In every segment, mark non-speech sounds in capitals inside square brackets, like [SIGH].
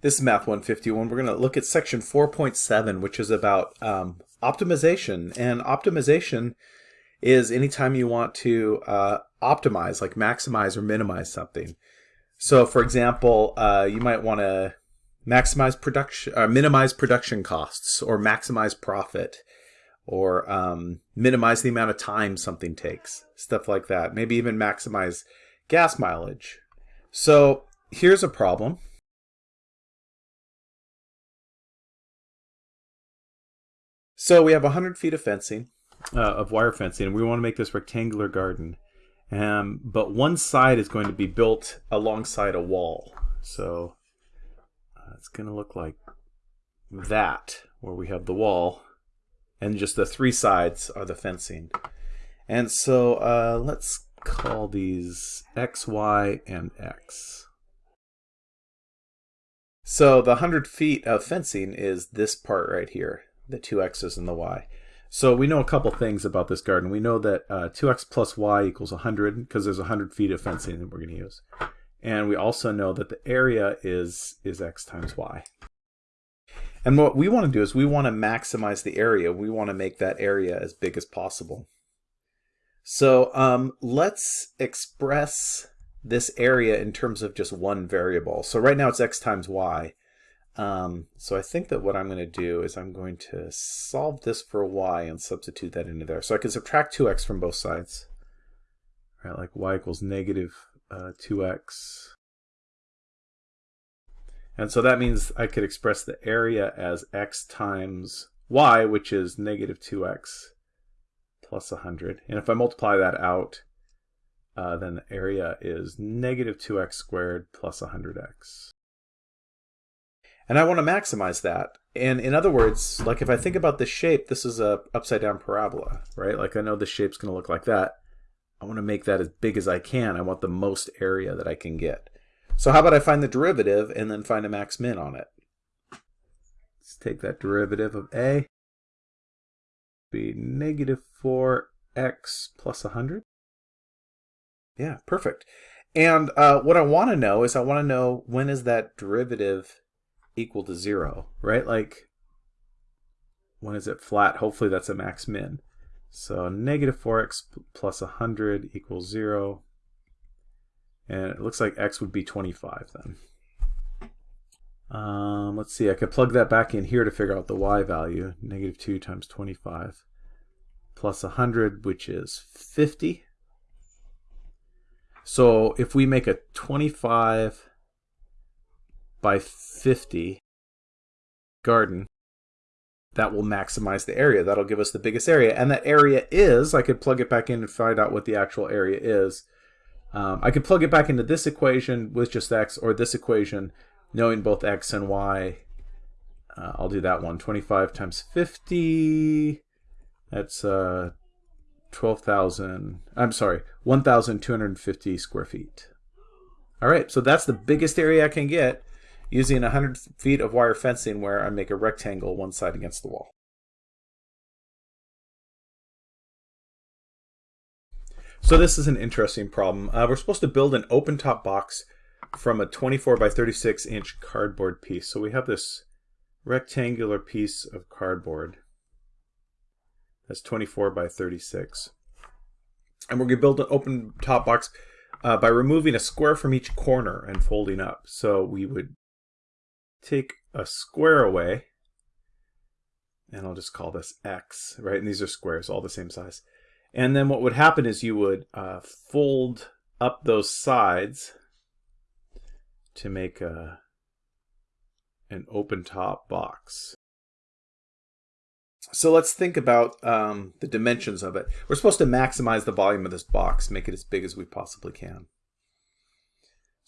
This is Math 151. We're going to look at section 4.7, which is about um, optimization. And optimization is anytime you want to uh, optimize, like maximize or minimize something. So, for example, uh, you might want to maximize production, uh, minimize production costs, or maximize profit, or um, minimize the amount of time something takes, stuff like that. Maybe even maximize gas mileage. So, here's a problem So we have 100 feet of fencing, uh, of wire fencing, and we want to make this rectangular garden. Um, but one side is going to be built alongside a wall. So uh, it's going to look like that, where we have the wall, and just the three sides are the fencing. And so uh, let's call these x, y, and x. So the 100 feet of fencing is this part right here the two x's and the y. So we know a couple things about this garden. We know that uh, 2x plus y equals 100 because there's 100 feet of fencing that we're going to use. And we also know that the area is, is x times y. And what we want to do is we want to maximize the area. We want to make that area as big as possible. So um, let's express this area in terms of just one variable. So right now it's x times y. Um, so I think that what I'm going to do is I'm going to solve this for y and substitute that into there. So I can subtract 2x from both sides. Right, like y equals negative uh, 2x. And so that means I could express the area as x times y, which is negative 2x plus 100. And if I multiply that out, uh, then the area is negative 2x squared plus 100x. And I want to maximize that. And in other words, like if I think about the shape, this is a upside down parabola, right? Like I know the shape's going to look like that. I want to make that as big as I can. I want the most area that I can get. So how about I find the derivative and then find a max min on it? Let's take that derivative of a. Be negative 4x plus 100. Yeah, perfect. And uh, what I want to know is I want to know when is that derivative equal to zero, right? Like, when is it flat? Hopefully that's a max min. So negative 4x plus 100 equals zero. And it looks like x would be 25 then. Um, let's see, I could plug that back in here to figure out the y value. Negative 2 times 25 plus 100, which is 50. So if we make a 25 by 50 garden, that will maximize the area. That'll give us the biggest area. And that area is, I could plug it back in and find out what the actual area is. Um, I could plug it back into this equation with just x or this equation knowing both x and y. Uh, I'll do that one. 25 times 50, that's uh, 12,000, I'm sorry, 1,250 square feet. All right, so that's the biggest area I can get using 100 feet of wire fencing where I make a rectangle one side against the wall. So this is an interesting problem. Uh, we're supposed to build an open top box from a 24 by 36 inch cardboard piece. So we have this rectangular piece of cardboard that's 24 by 36. And we're going to build an open top box uh, by removing a square from each corner and folding up. So we would take a square away, and I'll just call this x, right? And these are squares, all the same size. And then what would happen is you would uh, fold up those sides to make a, an open top box. So let's think about um, the dimensions of it. We're supposed to maximize the volume of this box, make it as big as we possibly can.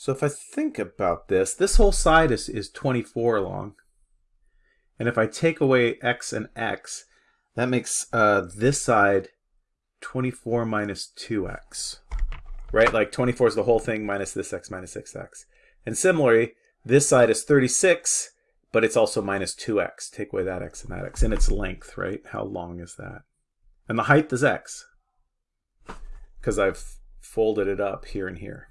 So if I think about this, this whole side is, is 24 long. And if I take away x and x, that makes uh, this side 24 minus 2x. Right? Like 24 is the whole thing minus this x minus 6x. And similarly, this side is 36, but it's also minus 2x. Take away that x and that x. And its length, right? How long is that? And the height is x. Because I've folded it up here and here.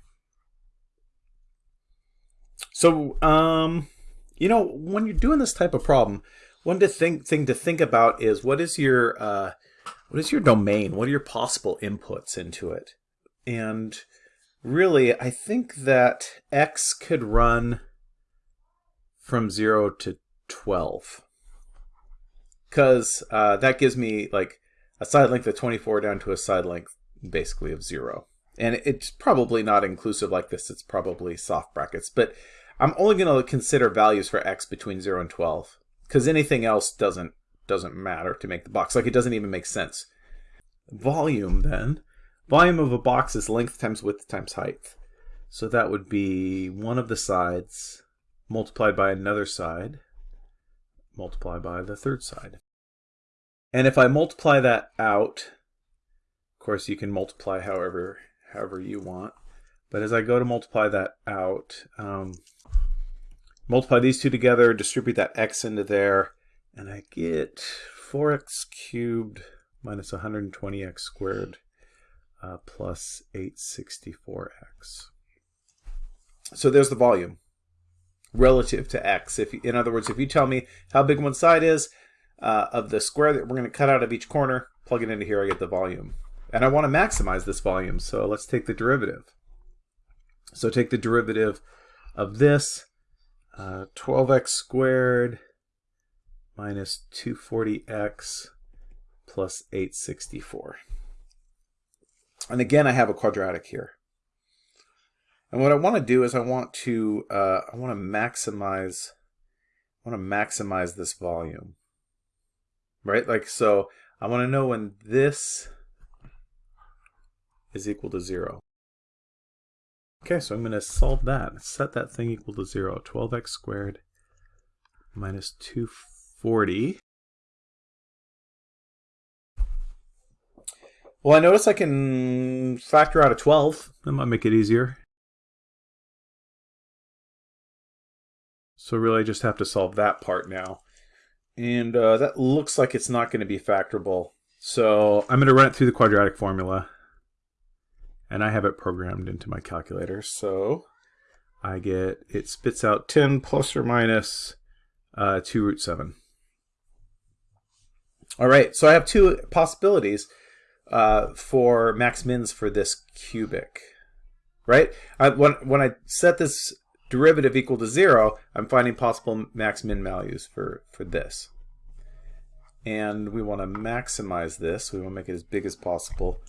So, um, You know, when you're doing this type of problem, one to think, thing to think about is what is your uh, what is your domain? What are your possible inputs into it? And really, I think that x could run from 0 to 12. Because uh, that gives me like a side length of 24 down to a side length basically of 0. And it's probably not inclusive like this. It's probably soft brackets. But I'm only going to consider values for x between 0 and 12 because anything else doesn't doesn't matter to make the box. Like it doesn't even make sense. Volume then. Volume of a box is length times width times height. So that would be one of the sides multiplied by another side multiplied by the third side. And if I multiply that out, of course you can multiply however however you want. But as I go to multiply that out, um, multiply these two together, distribute that x into there, and I get 4x cubed minus 120x squared uh, plus 864x. So there's the volume relative to x. If In other words, if you tell me how big one side is uh, of the square that we're going to cut out of each corner, plug it into here, I get the volume. And I want to maximize this volume, so let's take the derivative. So take the derivative of this, uh, 12x squared minus 240x plus 864. And again, I have a quadratic here. And what I want to do is I want to uh, I want to maximize I want to maximize this volume, right? Like so, I want to know when this is equal to zero. Okay, so I'm going to solve that. Set that thing equal to 0. 12x squared minus 240. Well, I notice I can factor out a 12. That might make it easier. So really I just have to solve that part now. And uh, that looks like it's not going to be factorable. So I'm going to run it through the quadratic formula and I have it programmed into my calculator. So I get, it spits out 10 plus or minus uh, 2 root 7. All right, so I have two possibilities uh, for max mins for this cubic, right? I, when, when I set this derivative equal to 0, I'm finding possible max min values for, for this. And we want to maximize this. We want to make it as big as possible.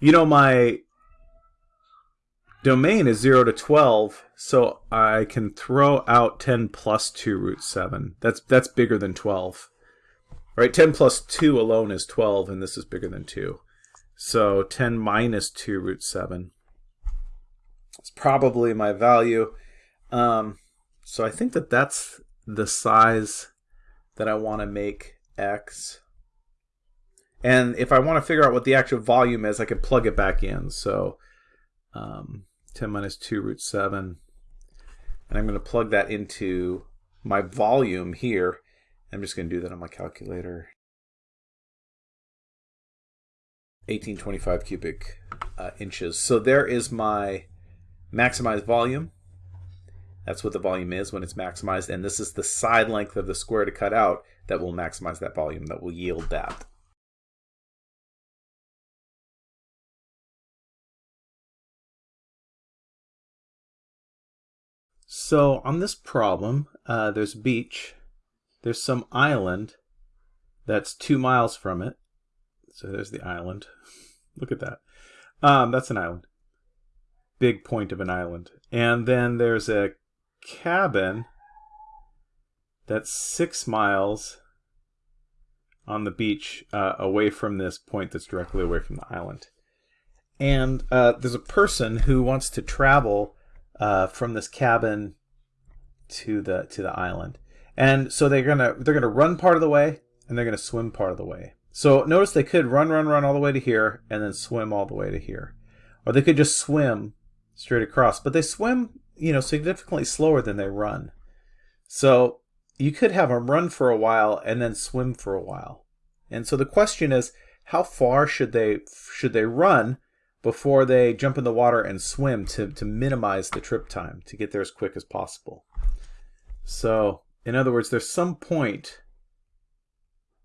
You know, my domain is 0 to 12, so I can throw out 10 plus 2 root 7. That's, that's bigger than 12. Right, 10 plus 2 alone is 12, and this is bigger than 2. So 10 minus 2 root 7 is probably my value. Um, so I think that that's the size that I want to make x. And if I want to figure out what the actual volume is, I can plug it back in. So um, 10 minus 2 root 7. And I'm going to plug that into my volume here. I'm just going to do that on my calculator. 1825 cubic uh, inches. So there is my maximized volume. That's what the volume is when it's maximized. And this is the side length of the square to cut out that will maximize that volume, that will yield that. So on this problem, uh, there's a beach, there's some island that's two miles from it. So there's the island. [LAUGHS] Look at that. Um, that's an island. Big point of an island. And then there's a cabin that's six miles on the beach uh, away from this point that's directly away from the island. And uh, there's a person who wants to travel uh, from this cabin to the to the island. And so they're gonna they're gonna run part of the way and they're gonna swim part of the way. So notice they could run, run, run all the way to here and then swim all the way to here. Or they could just swim straight across. But they swim, you know, significantly slower than they run. So you could have them run for a while and then swim for a while. And so the question is, how far should they should they run before they jump in the water and swim to, to minimize the trip time, to get there as quick as possible. So, in other words, there's some point,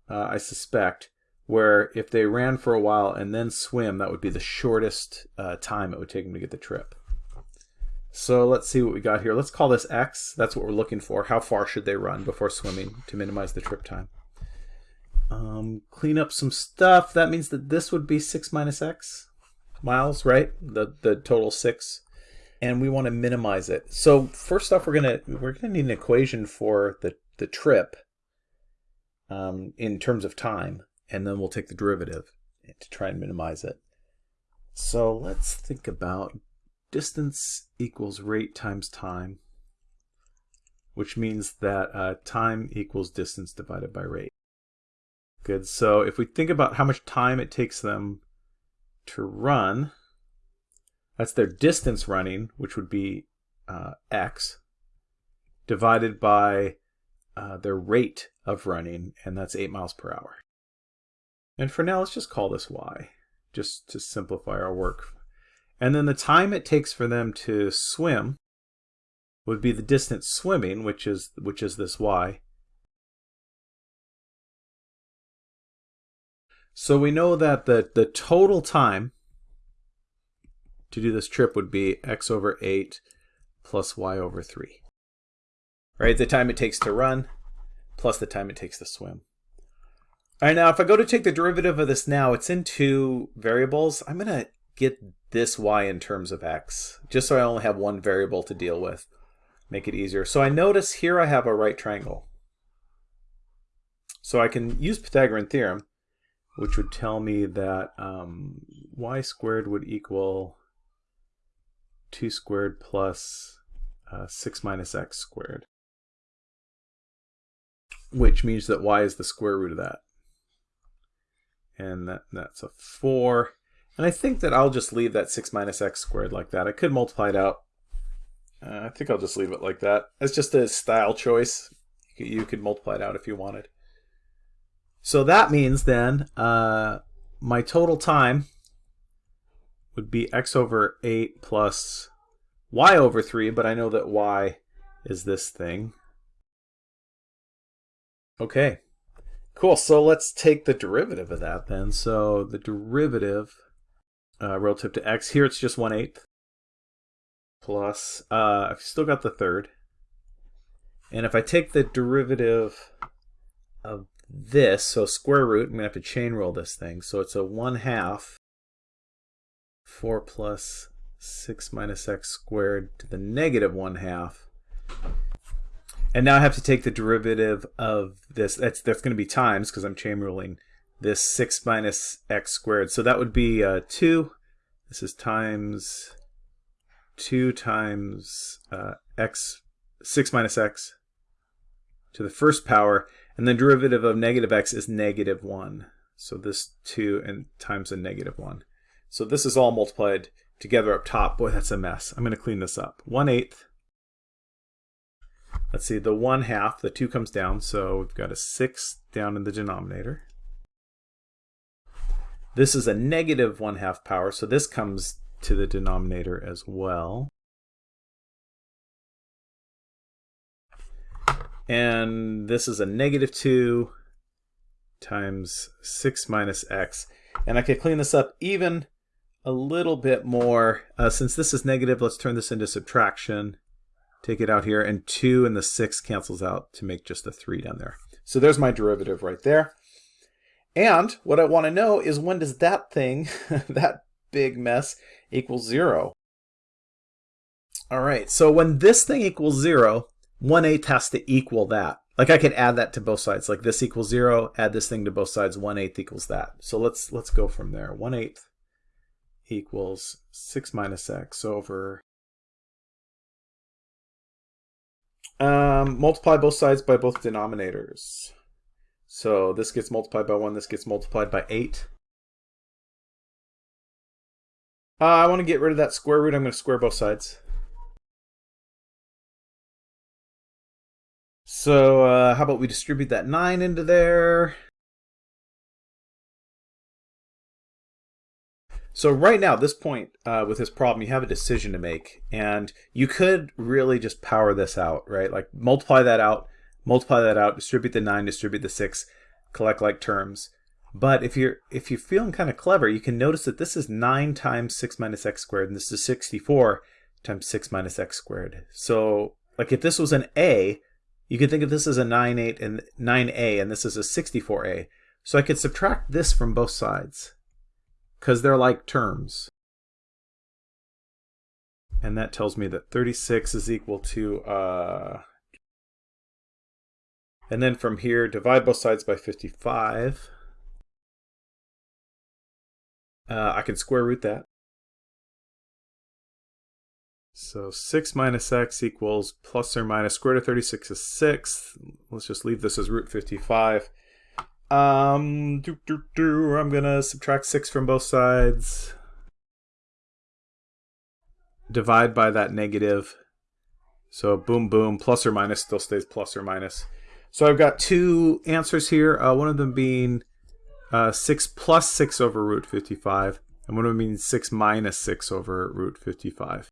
uh, I suspect, where if they ran for a while and then swim, that would be the shortest uh, time it would take them to get the trip. So let's see what we got here. Let's call this x. That's what we're looking for. How far should they run before swimming to minimize the trip time? Um, clean up some stuff. That means that this would be 6 minus x miles, right? The, the total 6. And we want to minimize it. So first off, we're gonna we're gonna need an equation for the the trip um, in terms of time and then we'll take the derivative to try and minimize it. So let's think about distance equals rate times time, which means that uh, time equals distance divided by rate. Good, so if we think about how much time it takes them to run, that's their distance running, which would be uh, x, divided by uh, their rate of running, and that's 8 miles per hour. And for now, let's just call this y, just to simplify our work. And then the time it takes for them to swim would be the distance swimming, which is which is this y. So we know that the, the total time to do this trip would be x over 8 plus y over 3. Right, the time it takes to run plus the time it takes to swim. All right, now if I go to take the derivative of this now, it's in two variables. I'm going to get this y in terms of x, just so I only have one variable to deal with. Make it easier. So I notice here I have a right triangle. So I can use Pythagorean theorem, which would tell me that um, y squared would equal 2 squared plus uh, 6 minus x squared, which means that y is the square root of that and that, that's a 4. And I think that I'll just leave that 6 minus x squared like that. I could multiply it out. Uh, I think I'll just leave it like that. It's just a style choice. You could multiply it out if you wanted. So that means then uh, my total time would be x over 8 plus y over 3, but I know that y is this thing. Okay, Cool, so let's take the derivative of that then. So the derivative uh, relative to x, here it's just 1 eighth plus, uh, I've still got the third. And if I take the derivative of this, so square root, I'm going to have to chain rule this thing. So it's a 1 half 4 plus 6 minus x squared to the negative 1 half and now I have to take the derivative of this. That's that's going to be times because I'm chain ruling this 6 minus x squared. So that would be uh, 2. This is times 2 times uh, x, 6 minus x to the first power. And the derivative of negative x is negative 1. So this 2 and times a negative 1. So this is all multiplied together up top. Boy, that's a mess. I'm going to clean this up. 1 eighth Let's see, the 1 half, the 2 comes down, so we've got a 6 down in the denominator. This is a negative 1 half power, so this comes to the denominator as well. And this is a negative 2 times 6 minus x. And I could clean this up even a little bit more. Uh, since this is negative, let's turn this into subtraction take it out here, and 2 and the 6 cancels out to make just a 3 down there. So there's my derivative right there. And what I want to know is when does that thing, [LAUGHS] that big mess, equal 0? All right, so when this thing equals 0, 1 eighth has to equal that. Like I could add that to both sides. Like this equals 0, add this thing to both sides, 1 eighth equals that. So let's, let's go from there. 1 eighth equals 6 minus x over Um, multiply both sides by both denominators. So this gets multiplied by 1, this gets multiplied by 8. Uh, I want to get rid of that square root. I'm going to square both sides. So uh, how about we distribute that 9 into there. So right now, this point uh, with this problem, you have a decision to make, and you could really just power this out, right? Like multiply that out, multiply that out, distribute the nine, distribute the six, collect like terms. But if you're if you're feeling kind of clever, you can notice that this is 9 times 6 minus x squared, and this is 64 times 6 minus x squared. So like if this was an a, you could think of this as a 9, 8, and 9a, and this is a 64a. So I could subtract this from both sides, because they're like terms. And that tells me that 36 is equal to, uh, and then from here, divide both sides by 55. Uh, I can square root that. So 6 minus x equals plus or minus square root of 36 is 6. Let's just leave this as root 55. Um, doo, doo, doo, I'm going to subtract 6 from both sides. Divide by that negative. So boom, boom, plus or minus still stays plus or minus. So I've got two answers here, uh, one of them being uh, 6 plus 6 over root 55, and one of them being 6 minus 6 over root 55.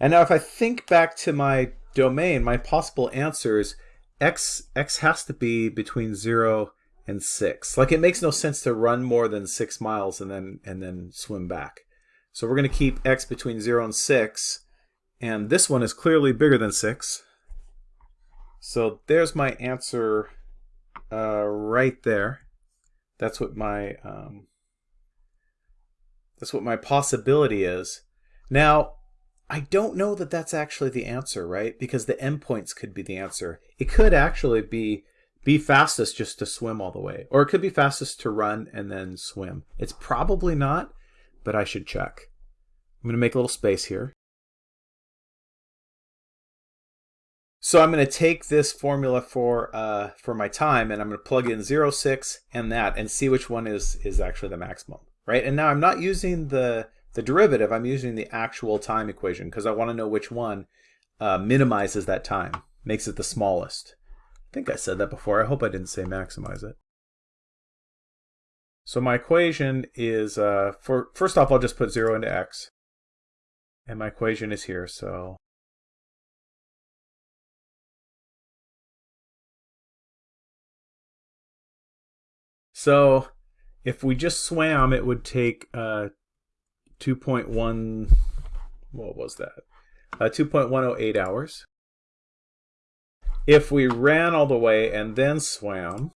And now if I think back to my domain, my possible answers, x, x has to be between 0 and 6. Like it makes no sense to run more than 6 miles and then, and then swim back. So we're going to keep x between 0 and 6, and this one is clearly bigger than 6. So there's my answer uh, right there. That's what my um, that's what my possibility is. Now, I don't know that that's actually the answer, right? Because the endpoints could be the answer. It could actually be be fastest just to swim all the way. Or it could be fastest to run and then swim. It's probably not, but I should check. I'm going to make a little space here. So I'm going to take this formula for uh, for my time and I'm going to plug in 0, 6 and that and see which one is, is actually the maximum, right? And now I'm not using the, the derivative, I'm using the actual time equation because I want to know which one uh, minimizes that time, makes it the smallest. I think I said that before. I hope I didn't say maximize it. So my equation is, uh, for first off, I'll just put 0 into x. And my equation is here, so So if we just swam, it would take uh, 2.1, what was that? Uh, 2.108 hours. If we ran all the way and then swam,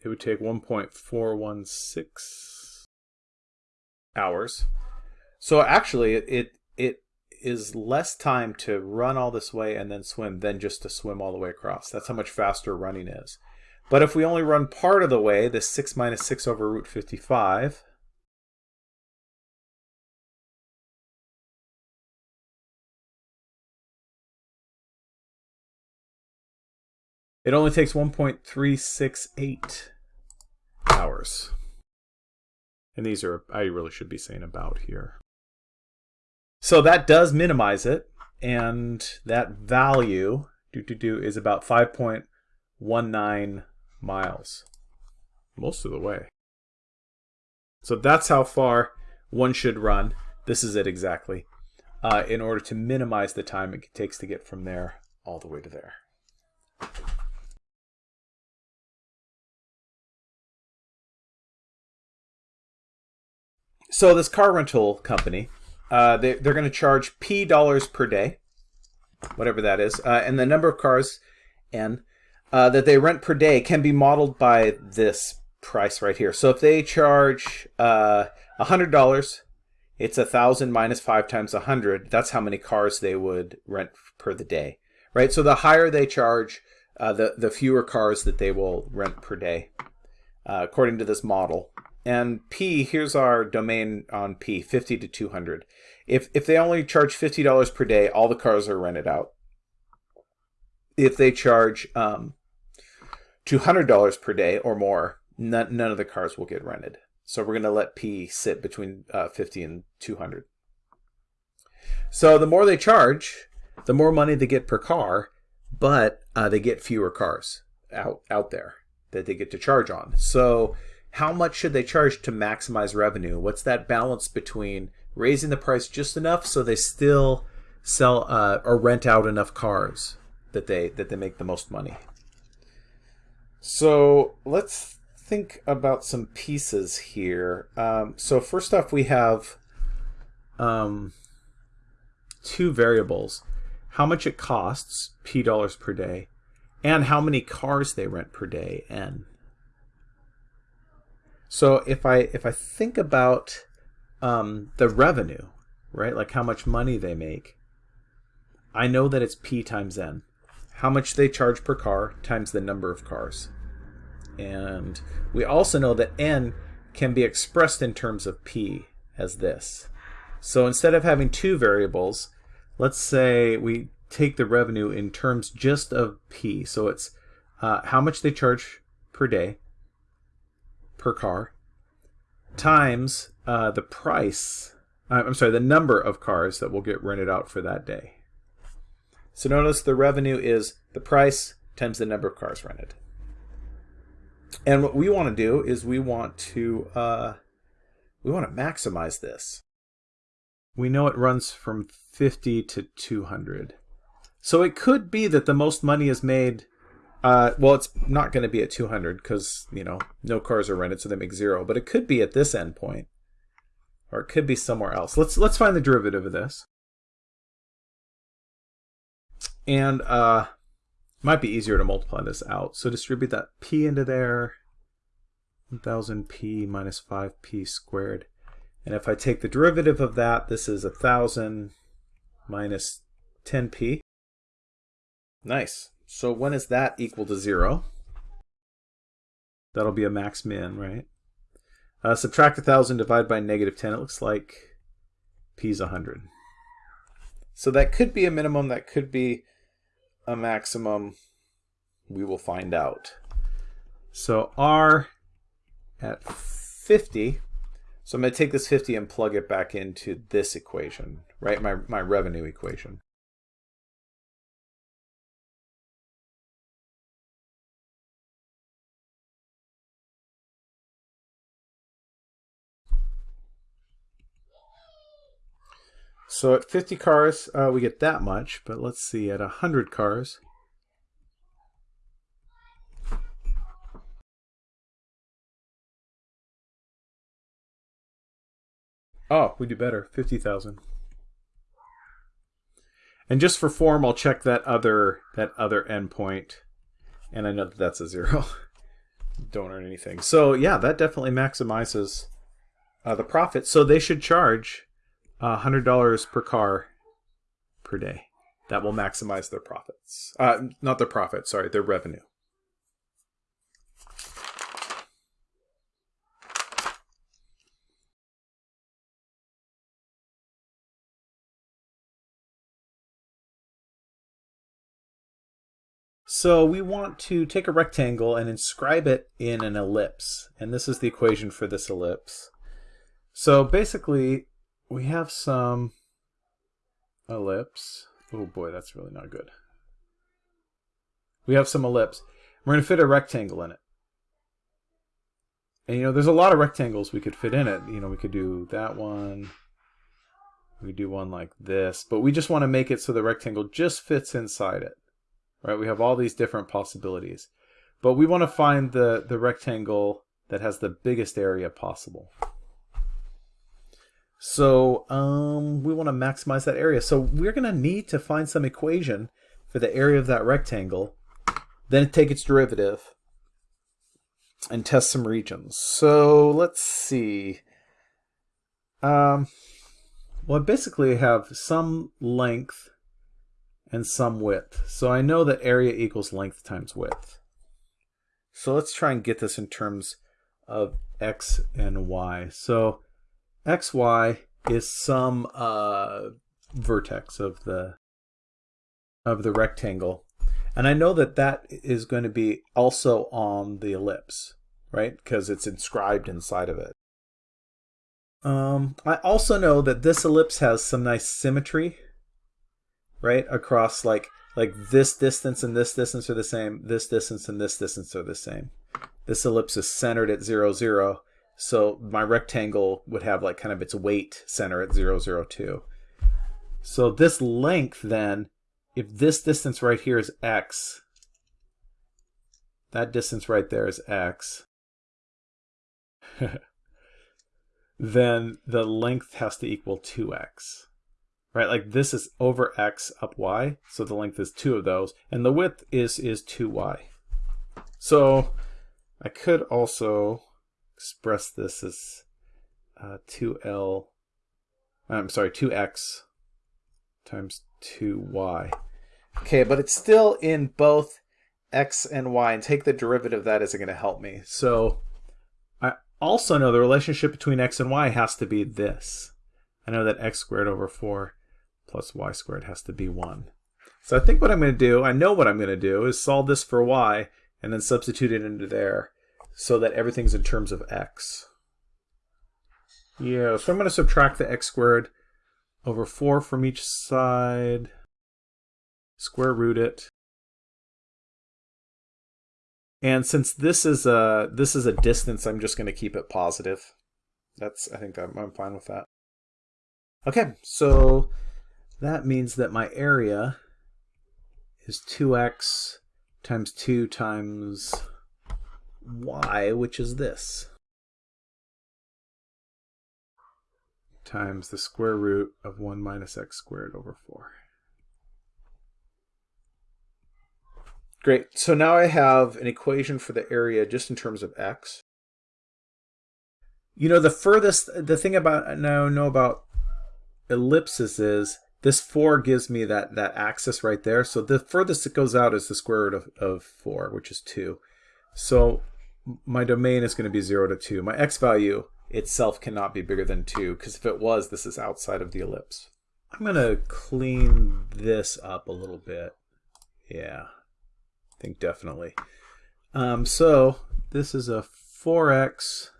it would take 1.416 hours. So actually, it, it, it is less time to run all this way and then swim than just to swim all the way across. That's how much faster running is. But if we only run part of the way, this 6 minus 6 over root 55, it only takes 1.368 hours. And these are, I really should be saying about here. So that does minimize it, and that value do, do, do, is about 5.19 miles, most of the way. So that's how far one should run. This is it exactly, uh, in order to minimize the time it takes to get from there all the way to there. So this car rental company uh, they, they're going to charge P dollars per day, whatever that is, uh, and the number of cars N uh, that they rent per day can be modeled by this price right here. So if they charge uh, $100, it's a 1,000 minus 5 times 100. That's how many cars they would rent per the day, right? So the higher they charge, uh, the, the fewer cars that they will rent per day, uh, according to this model. And P, here's our domain on P, 50 to 200. If, if they only charge $50 per day, all the cars are rented out. If they charge um, $200 per day or more, none, none of the cars will get rented. So we're going to let P sit between uh, 50 and 200. So the more they charge, the more money they get per car, but uh, they get fewer cars out, out there that they get to charge on. So how much should they charge to maximize revenue? What's that balance between raising the price just enough so they still sell uh, or rent out enough cars that they that they make the most money? So let's think about some pieces here. Um, so first off, we have um, two variables. How much it costs, P dollars per day, and how many cars they rent per day, N. So if I if I think about um, the revenue, right, like how much money they make, I know that it's P times N. How much they charge per car times the number of cars. And we also know that N can be expressed in terms of P as this. So instead of having two variables, let's say we take the revenue in terms just of P. So it's uh, how much they charge per day per car times uh, the price, uh, I'm sorry, the number of cars that will get rented out for that day. So notice the revenue is the price times the number of cars rented. And what we want to do is we want to uh, we want to maximize this. We know it runs from 50 to 200. So it could be that the most money is made uh, well, it's not going to be at 200 because, you know, no cars are rented, so they make zero. But it could be at this endpoint. Or it could be somewhere else. Let's let's find the derivative of this. And uh, might be easier to multiply this out. So distribute that p into there. 1000p minus 5p squared. And if I take the derivative of that, this is 1000 minus 10p. Nice. So when is that equal to 0? That'll be a max min, right? Uh, subtract 1,000, divide by negative 10. It looks like p is 100. So that could be a minimum. That could be a maximum. We will find out. So r at 50. So I'm going to take this 50 and plug it back into this equation, right? My, my revenue equation. So at 50 cars, uh, we get that much, but let's see, at 100 cars, Oh, we do better. 50,000. And just for form, I'll check that other that other endpoint. And I know that that's a zero. [LAUGHS] Don't earn anything. So yeah, that definitely maximizes uh, the profit. So they should charge $100 per car per day. That will maximize their profits. Uh, not their profit, sorry, their revenue. So we want to take a rectangle and inscribe it in an ellipse. And this is the equation for this ellipse. So basically, we have some ellipse. Oh boy, that's really not good. We have some ellipse. We're going to fit a rectangle in it. And you know, there's a lot of rectangles we could fit in it. You know, we could do that one. We do one like this. But we just want to make it so the rectangle just fits inside it. Right? We have all these different possibilities. But we want to find the, the rectangle that has the biggest area possible. So um, we want to maximize that area. So we're going to need to find some equation for the area of that rectangle, then take its derivative and test some regions. So let's see. Um, well, I basically have some length and some width. So I know that area equals length times width. So let's try and get this in terms of x and y. So xy is some uh, vertex of the of the rectangle. And I know that that is going to be also on the ellipse, right? Because it's inscribed inside of it. Um, I also know that this ellipse has some nice symmetry, right? Across like like this distance and this distance are the same, this distance and this distance are the same. this ellipse is centered at 0, 0. So my rectangle would have like kind of its weight center at 0, 0, 2. So this length then, if this distance right here is x, that distance right there is x, [LAUGHS] then the length has to equal 2x. Right, like this is over x up y, so the length is two of those, and the width is is 2y. So I could also express this as uh, 2l, I'm sorry, 2x times 2y. Okay, but it's still in both x and y, and take the derivative of that isn't going to help me. So I also know the relationship between x and y has to be this. I know that x squared over 4 plus y squared has to be 1. So I think what I'm going to do, I know what I'm going to do, is solve this for y and then substitute it into there so that everything's in terms of x. Yeah, so I'm going to subtract the x squared over 4 from each side, square root it. And since this is a this is a distance, I'm just going to keep it positive. That's I think I'm, I'm fine with that. Okay, so that means that my area is 2x times 2 times y, which is this, times the square root of 1 minus x squared over 4. Great, so now I have an equation for the area just in terms of x. You know, the furthest, the thing about now know about ellipses is this 4 gives me that, that axis right there. So the furthest it goes out is the square root of, of 4, which is 2. So my domain is going to be 0 to 2. My x value itself cannot be bigger than 2, because if it was, this is outside of the ellipse. I'm going to clean this up a little bit. Yeah, I think definitely. Um, so this is a 4x,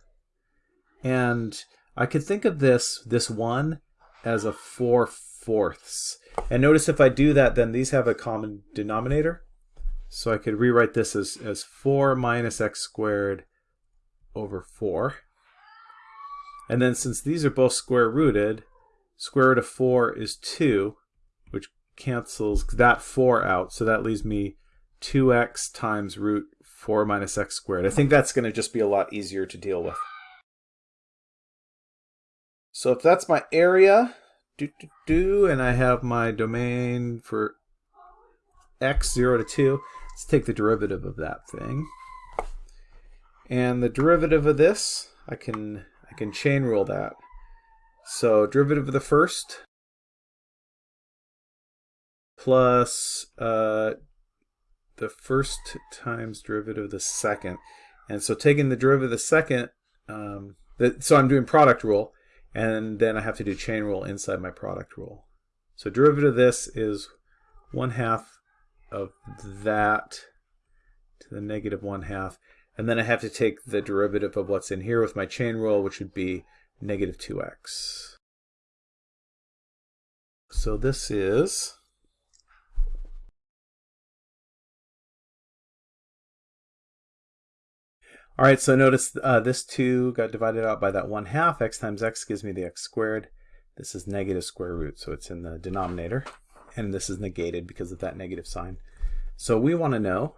and I could think of this, this 1 as a 4 fourths. And notice if I do that, then these have a common denominator. So I could rewrite this as, as 4 minus x squared over 4. And then since these are both square rooted, square root of 4 is 2, which cancels that 4 out. So that leaves me 2x times root 4 minus x squared. I think that's going to just be a lot easier to deal with. So if that's my area, do, do, do, and I have my domain for x 0 to 2. Let's take the derivative of that thing. And the derivative of this, I can I can chain rule that. So derivative of the first plus uh, the first times derivative of the second. And so taking the derivative of the second, um, so I'm doing product rule and then I have to do chain rule inside my product rule. So derivative of this is 1 half of that to the negative 1 half, and then I have to take the derivative of what's in here with my chain rule, which would be negative 2x. So this is All right, so notice uh, this 2 got divided out by that 1 half. x times x gives me the x squared. This is negative square root, so it's in the denominator. And this is negated because of that negative sign. So we want to know,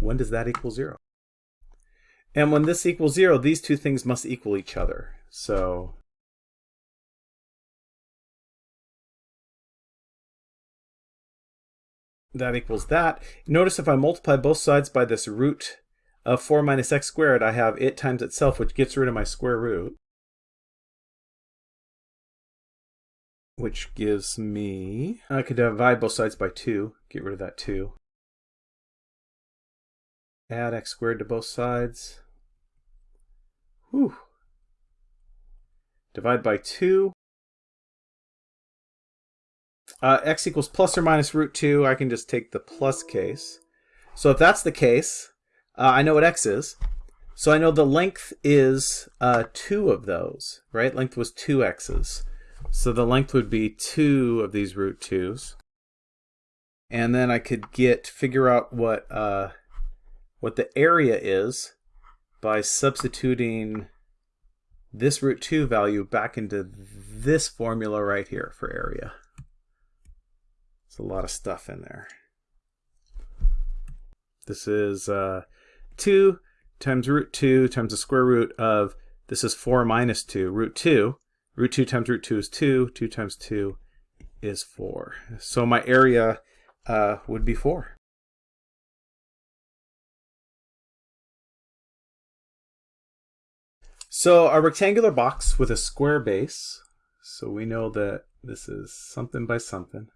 when does that equal 0? And when this equals 0, these two things must equal each other. So that equals that. Notice if I multiply both sides by this root of 4 minus x squared, I have it times itself, which gets rid of my square root. Which gives me, I could divide both sides by 2, get rid of that 2. Add x squared to both sides. Whew. Divide by 2. Uh, x equals plus or minus root 2. I can just take the plus case. So if that's the case, uh, I know what x is. So I know the length is uh, two of those, right? Length was two x's. So the length would be two of these root twos. And then I could get, figure out what, uh, what the area is. by substituting this root 2 value back into this formula right here for area. It's a lot of stuff in there. This is uh, 2 times root 2 times the square root of, this is 4 minus 2, root 2. Root 2 times root 2 is 2. 2 times 2 is 4. So my area uh, would be 4. So a rectangular box with a square base. So we know that this is something by something,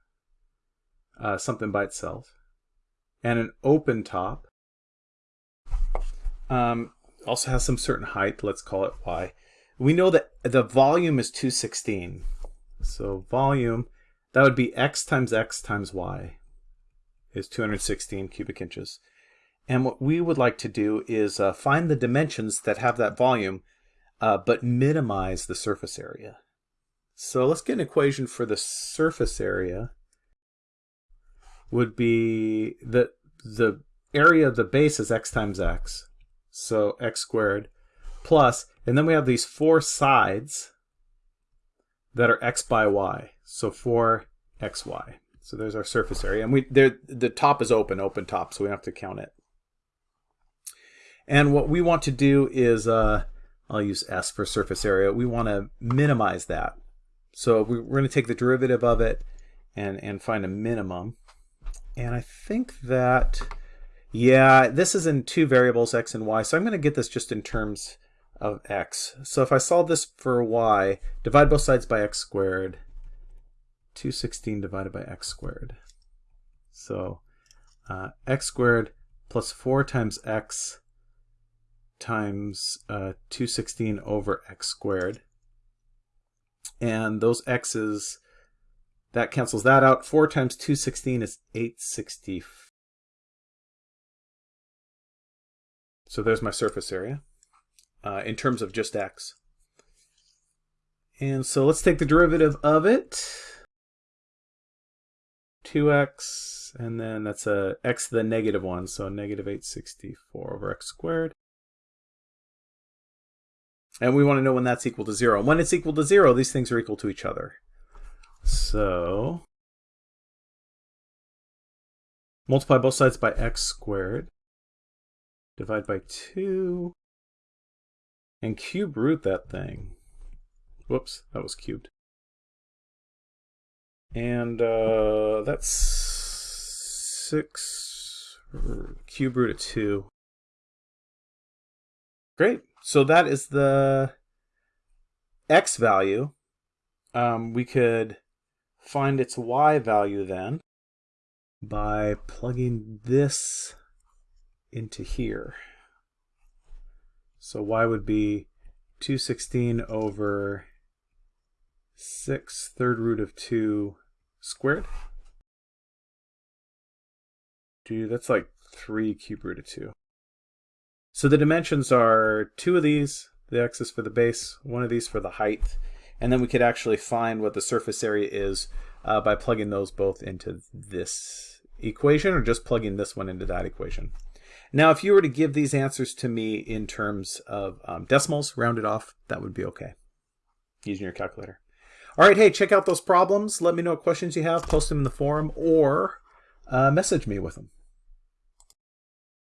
uh, something by itself, and an open top. Um, also has some certain height. Let's call it y. We know that the volume is 216. So volume, that would be x times x times y is 216 cubic inches. And what we would like to do is uh, find the dimensions that have that volume uh, but minimize the surface area. So let's get an equation for the surface area would be the the area of the base is x times x, so x squared plus, and then we have these four sides that are x by y, so 4xy. So there's our surface area, and we there the top is open, open top, so we don't have to count it. And what we want to do is uh, I'll use S for surface area. We want to minimize that. So we're going to take the derivative of it and, and find a minimum. And I think that, yeah, this is in two variables, x and y. So I'm going to get this just in terms of x. So if I solve this for y, divide both sides by x squared, 216 divided by x squared. So uh, x squared plus 4 times x times uh, 216 over x squared. And those x's, that cancels that out. 4 times 216 is 860. So there's my surface area uh, in terms of just x. And so let's take the derivative of it. 2x, and then that's a x to the negative 1, so negative 864 over x squared. And we want to know when that's equal to 0. And When it's equal to 0, these things are equal to each other. So multiply both sides by x squared. Divide by 2. And cube root that thing. Whoops, that was cubed. And uh, that's 6 cube root of 2. Great. So that is the x value. Um, we could find its y value then by plugging this into here. So y would be 216 over 6 third root of 2 squared. Dude, that's like 3 cube root of 2. So the dimensions are two of these, the x is for the base, one of these for the height, and then we could actually find what the surface area is uh, by plugging those both into this equation or just plugging this one into that equation. Now, if you were to give these answers to me in terms of um, decimals, rounded off, that would be okay using your calculator. All right, hey, check out those problems. Let me know what questions you have. Post them in the forum or uh, message me with them.